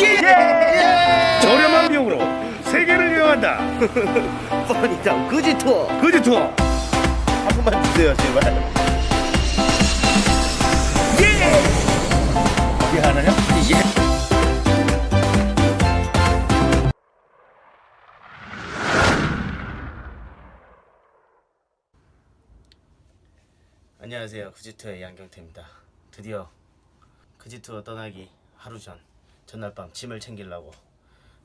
예! 저렴한 비용으로 세계를 여행한다. 뻔히다 그지 투어 그지 투어. 한 번만 주세요 제발 어디 하나냐? 안녕하세요 그지투어의 양경태입니다 드디어 그지투어 떠나기 하루 전 전날 밤 짐을 챙기려고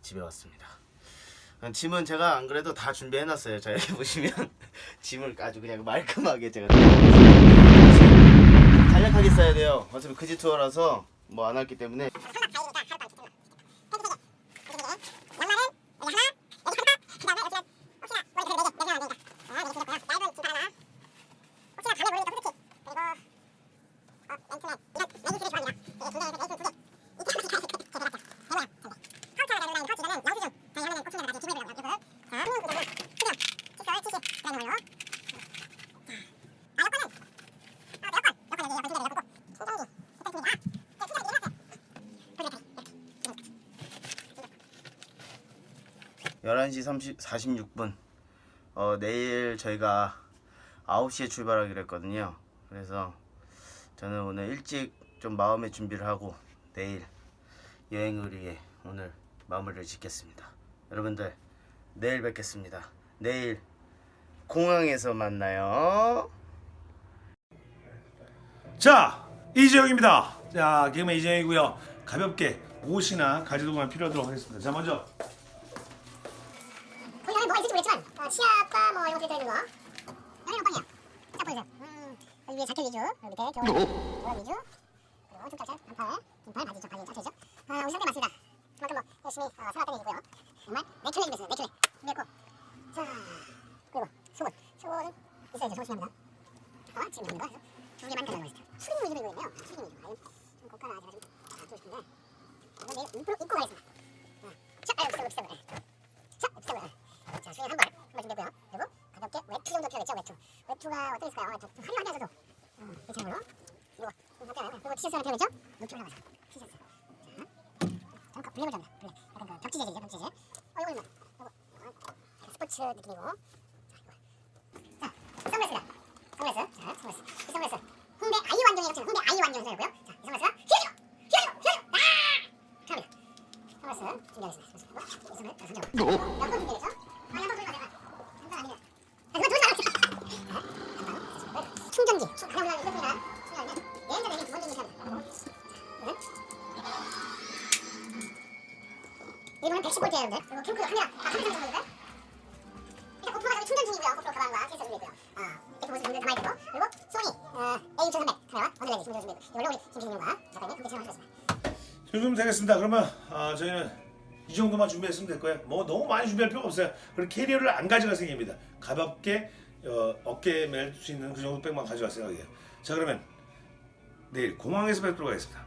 집에 왔습니다. 아, 짐은 제가 안 그래도 다 준비해 놨어요. 자 여기 보시면 짐을 아주 그냥 말끔하게 제가 간략하게 써야 돼요. 어차피 그지 투어라서 뭐 안 왔기 때문에 열한 시 30, 46분 어, 내일 저희가 9시에 출발하기로 했거든요 그래서 저는 오늘 일찍 좀 마음의 준비를 하고 내일 여행을 위해 오늘 마무리를 짓겠습니다 여러분들 내일 뵙겠습니다 내일 공항에서 만나요 자 이재영입니다. 자 개그맨 이재영이고요. 가볍게 옷이나 가지도구만 필요하도록 하겠습니다. 자 먼저 모르겠지만 어, 치약과 뭐 이런 것들이 들어있는 거 여기는 빵이야. 딱 보여주세요 음, 여기 위에 자켓 위주. 그리고 밑에 겨울 겨울 위주. 그리고 툭탁자 반팔 긴팔 바지죠 바지 짝짝이죠 아 우리 상대 많습니다. 그만큼 뭐 열심히 어, 생활했던 얘기고요. 정말 내추럴 준비했습니다 내추럴 준비했고. 자 그리고 속옷 속옷은 있어야죠 속옷이 합니다 어 지금 있는 거 두 개만 가져가고 있어요 수림 위주로 입고 있네요. 수림 위주 아유 좀 고가라 제가 좀 갖고 싶은데. 이건 내일 입고 가겠습니다 자 아유 비싸고 비싸고 자, 비싸고 자, 수영 한 번, 한번 준비했고요. 그리고 가볍게 외투 정도 필요하겠죠, 외투. 외투가 어떻게 있을까요? 아, 좀 화려하면서도 음, 괜찮은 걸로. 그리고 좀 간단하고 그리고 티셔츠 하나 필요하겠죠? 높이 올라가서 티셔츠. 자, 잠깐 블랙을 잡니다. 블랙. 약간 그 벽지 재질이죠, 벽지 재질. 어, 이거 있네. 이거 어, 스포츠 느낌이고. 자, 이거. 자, 선글라스다. 선글라스. 자, 선글라스. 이 선글라스. 홍대 아이 완전히 같은 홍대 아이 완전 선이고요. 자, 이 선글라스가 휘어지고, 휘어지고, 휘어지고, 아! 갑니다. 선글라스 준비하겠습니다. 선글라스. 이 선글라스 선정. 110V예요, 여러분들. 그리고 캠프 카메라, 아, 카메라 보니까 일단 고프로가 저기 충전 중이고요. 고프로 가방과 케이스 준비했고요. 아, 이렇게 보시면 여러분들 가만히 있고 그리고 소니 어, A6300 카메라와 원래지 충전 준비했고 이걸로 우리 김신님과 작가님이 함께 촬영하셨습니다. 준비면 되겠습니다. 그러면 아, 저희는 이 정도만 준비했으면 될 거예요. 뭐 너무 많이 준비할 필요 없어요. 그리고 캐리어를 안 가져갈 생각입니다. 가볍게 어, 어깨에 멜 수 있는 그 정도 백만 가져갈 생각이에요. 자 그러면 내일 공항에서 뵙도록 하겠습니다.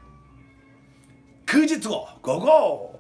그지 투어 고고!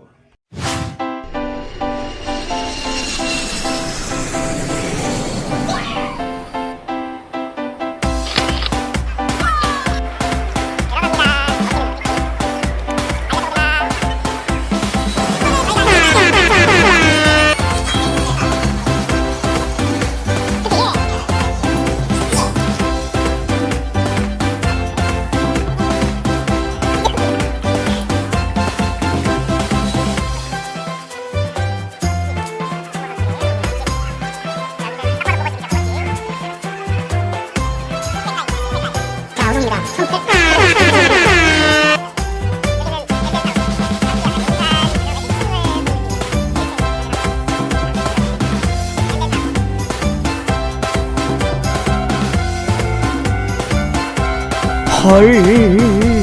は。